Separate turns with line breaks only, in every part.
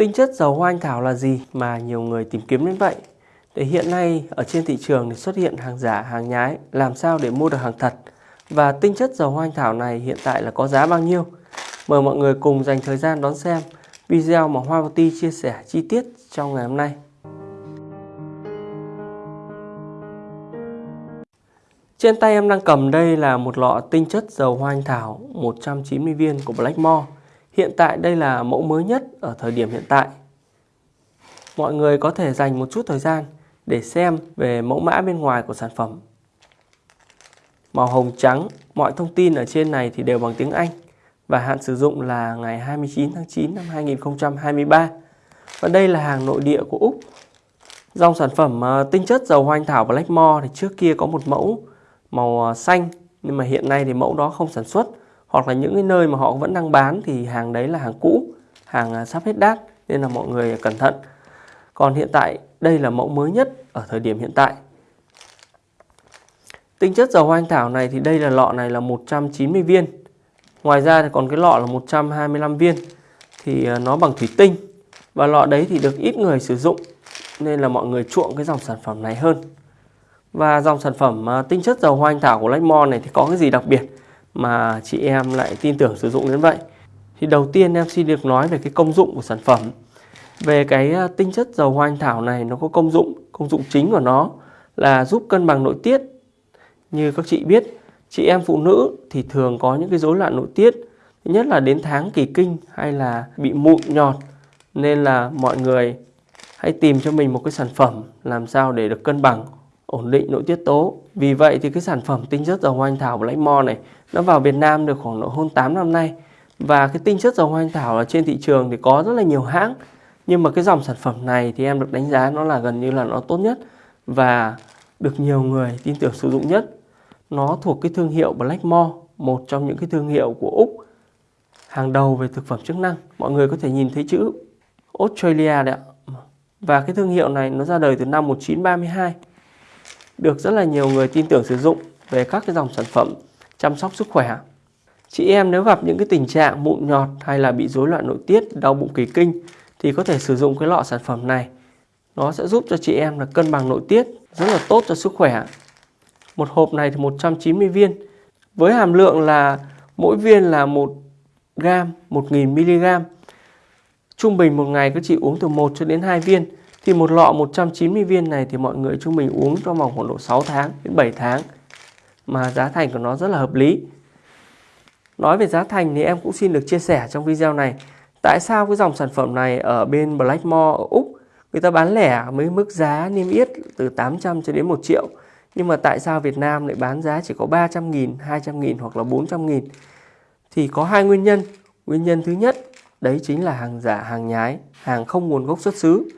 Tinh chất dầu hoa anh thảo là gì mà nhiều người tìm kiếm đến vậy? Để hiện nay ở trên thị trường thì xuất hiện hàng giả, hàng nhái, làm sao để mua được hàng thật? Và tinh chất dầu hoa anh thảo này hiện tại là có giá bao nhiêu? Mời mọi người cùng dành thời gian đón xem video mà Hoa Ti chia sẻ chi tiết trong ngày hôm nay. Trên tay em đang cầm đây là một lọ tinh chất dầu hoa anh thảo 190 viên của Blackmore. Hiện tại đây là mẫu mới nhất ở thời điểm hiện tại. Mọi người có thể dành một chút thời gian để xem về mẫu mã bên ngoài của sản phẩm. Màu hồng trắng, mọi thông tin ở trên này thì đều bằng tiếng Anh và hạn sử dụng là ngày 29 tháng 9 năm 2023. Và đây là hàng nội địa của Úc. Dòng sản phẩm ờ, tinh chất dầu hoa anh thảo Blackmore thì trước kia có một mẫu màu ờ, xanh nhưng mà hiện nay thì mẫu đó không sản xuất hoặc là những cái nơi mà họ vẫn đang bán thì hàng đấy là hàng cũ, hàng à, sắp hết đát nên là mọi người cẩn thận. Còn hiện tại, đây là mẫu mới nhất ở thời điểm hiện tại. Tinh chất dầu hoa anh thảo này thì đây là lọ này là 190 viên. Ngoài ra thì còn cái lọ là 125 viên. Thì à, nó bằng thủy tinh. Và lọ đấy thì được ít người sử dụng, nên là mọi người chuộng cái dòng sản phẩm này hơn. Và dòng sản phẩm à, tinh chất dầu hoa anh thảo của Lachmon này thì có cái gì đặc biệt? Mà chị em lại tin tưởng sử dụng đến vậy. Thì đầu tiên em xin được nói về cái công dụng của sản phẩm. Về cái à, tinh chất dầu hoa anh thảo này nó có công dụng, công dụng chính của nó là giúp cân bằng nội tiết. Như các chị biết, chị em phụ nữ thì thường có những cái rối loạn nội tiết. Thứ nhất là đến tháng kỳ kinh hay là bị mụn nhọt. Nên là mọi người hãy tìm cho mình một cái sản phẩm làm sao để được cân bằng ổn định nội tiết tố. Vì vậy thì cái sản phẩm tinh chất dầu hoa anh thảo của Blackmore này nó vào Việt Nam được khoảng độ hơn 8 năm nay. Và cái tinh chất dầu hoa anh thảo ở trên thị trường thì có rất là nhiều hãng. Nhưng mà cái dòng sản phẩm này thì em được đánh giá nó là gần như là nó tốt nhất và được nhiều người tin tưởng sử dụng nhất. Nó thuộc cái thương hiệu Blackmore, một trong những cái thương hiệu của Úc hàng đầu về thực phẩm chức năng. Mọi người có thể nhìn thấy chữ Australia đấy ạ. Và cái thương hiệu này nó ra đời từ năm 1932 được rất là nhiều người tin tưởng sử dụng về các cái dòng sản phẩm chăm sóc sức khỏe. Chị em nếu gặp những cái tình trạng mụn nhọt hay là bị rối loạn nội tiết, đau bụng kỳ kinh thì có thể sử dụng cái lọ sản phẩm này. Nó sẽ giúp cho chị em là cân bằng nội tiết, rất là tốt cho sức khỏe. Một hộp này thì 190 viên. Với hàm lượng là mỗi viên là 1 gram, 1000 mg. Trung bình một ngày các chị uống từ 1 cho đến 2 viên thì một lọ 190 viên này thì mọi người chúng mình uống trong vòng khoảng độ 6 tháng đến 7 tháng mà giá thành của nó rất là hợp lý. Nói về giá thành thì em cũng xin được chia sẻ trong video này. Tại sao cái dòng sản phẩm này ở bên Blackmore ở Úc người ta bán lẻ với mức giá niêm yết từ 800 cho đến 1 triệu. Nhưng mà tại sao Việt Nam lại bán giá chỉ có 300 nghìn, 200 nghìn hoặc là 400 nghìn? Thì có hai nguyên nhân. Nguyên nhân thứ nhất đấy chính là hàng giả, hàng nhái, hàng không nguồn gốc xuất xứ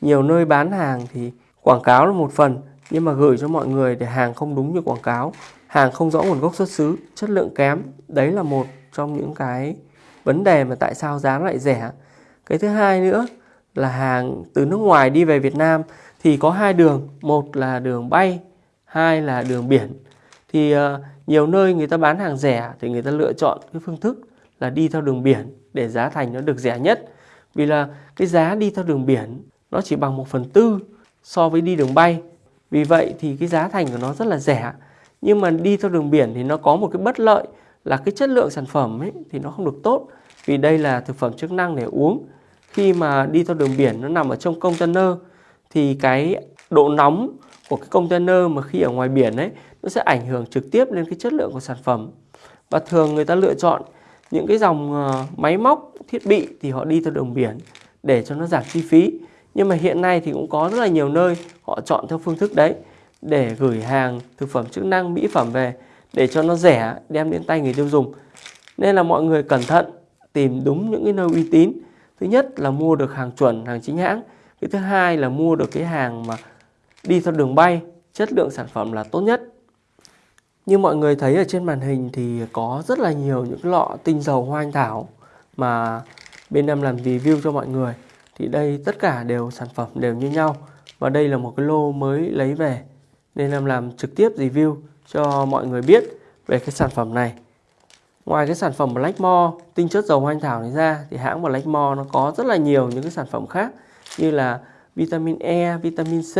nhiều nơi bán hàng thì quảng cáo là một phần nhưng mà gửi cho mọi người để hàng không đúng như quảng cáo hàng không rõ nguồn gốc xuất xứ chất lượng kém đấy là một trong những cái vấn đề mà tại sao giá lại rẻ. Cái thứ hai nữa là hàng từ nước ngoài đi về Việt Nam thì có hai đường một là đường bay hai là đường biển. Thì uh, nhiều nơi người ta bán hàng rẻ thì người ta lựa chọn cái phương thức là đi theo đường biển để giá thành nó được rẻ nhất. Vì là cái giá đi theo đường biển nó chỉ bằng 1 phần tư so với đi đường bay. Vì vậy thì cái giá thành của nó rất là rẻ. Nhưng mà đi theo đường biển thì nó có một cái bất lợi là cái chất lượng sản phẩm ấy thì nó không được tốt. Vì đây là thực phẩm chức năng để uống. Khi mà đi theo đường biển nó nằm ở trong container thì cái độ nóng của cái container mà khi ở ngoài biển ấy nó sẽ ảnh hưởng trực tiếp lên cái chất lượng của sản phẩm. Và thường người ta lựa chọn những cái dòng ờ, máy móc, thiết bị thì họ đi theo đường biển để cho nó giảm chi phí. Nhưng mà hiện nay thì cũng có rất là nhiều nơi họ chọn theo phương thức đấy để gửi hàng thực phẩm chức năng mỹ phẩm về để cho nó rẻ đem đến tay người tiêu dùng. Nên là mọi người cẩn thận tìm đúng những cái nơi uy tín. Thứ nhất là mua được hàng chuẩn, hàng chính hãng. Cái thứ hai là mua được cái hàng mà đi theo đường bay, chất lượng sản phẩm là tốt nhất. Như mọi người thấy ở trên màn hình thì có rất là nhiều những lọ tinh dầu hoa anh thảo mà bên em làm review cho mọi người thì đây tất cả đều sản phẩm đều như nhau. Và đây là một cái lô mới lấy về. Nên em làm trực tiếp review cho mọi người biết về cái sản phẩm này. Ngoài cái sản phẩm Blackmore tinh chất dầu hoa anh thảo này ra thì hãng Blackmore nó có rất là nhiều những cái sản phẩm khác như là vitamin E, vitamin C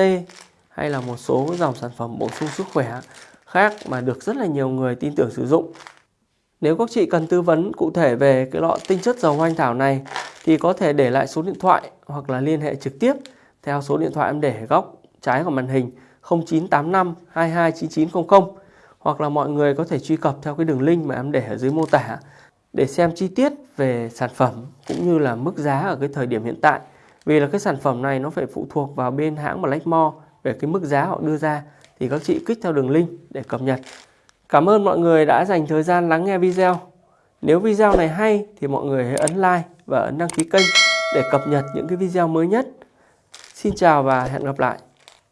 hay là một số dòng sản phẩm bổ sung sức khỏe khác mà được rất là nhiều người tin tưởng sử dụng. Nếu các chị cần tư vấn cụ thể về cái lọ tinh chất dầu hoa anh thảo này, thì có thể để lại số điện thoại hoặc là liên hệ trực tiếp theo số điện thoại em để ở góc trái của màn hình 0985 229900 hoặc là mọi người có thể truy cập theo cái đường link mà em để ở dưới mô tả để xem chi tiết về sản phẩm cũng như là mức giá ở cái thời điểm hiện tại. Vì là cái sản phẩm này nó phải phụ thuộc vào bên hãng Blackmore về cái mức giá họ đưa ra, thì các chị kích theo đường link để cập nhật. Cảm ơn mọi người đã dành thời gian lắng nghe video. Nếu video này hay thì mọi người hãy ấn like và ấn đăng ký kênh để cập nhật những cái video mới nhất. Xin chào và hẹn gặp lại.